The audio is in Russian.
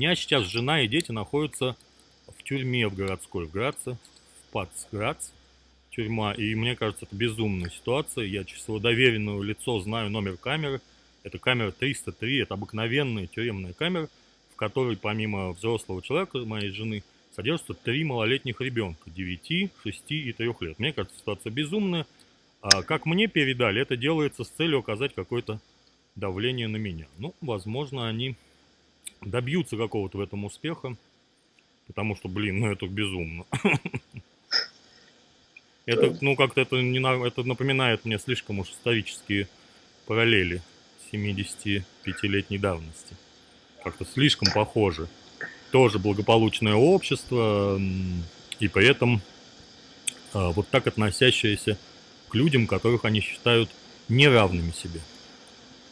меня сейчас жена и дети находятся в тюрьме в городской, в Граце, в Пацграц, тюрьма. И мне кажется, это безумная ситуация. Я через своего доверенного лицо знаю номер камеры. Это камера 303, это обыкновенная тюремная камера, в которой помимо взрослого человека, моей жены, содержатся три малолетних ребенка, 9, 6 и 3 лет. Мне кажется, ситуация безумная. А как мне передали, это делается с целью оказать какое-то давление на меня. Ну, возможно, они добьются какого-то в этом успеха, потому что, блин, ну это безумно. Это, ну, как-то это, не, это напоминает мне слишком уж исторические параллели 75-летней давности. Как-то слишком похоже. Тоже благополучное общество, и при этом а, вот так относящееся к людям, которых они считают неравными себе.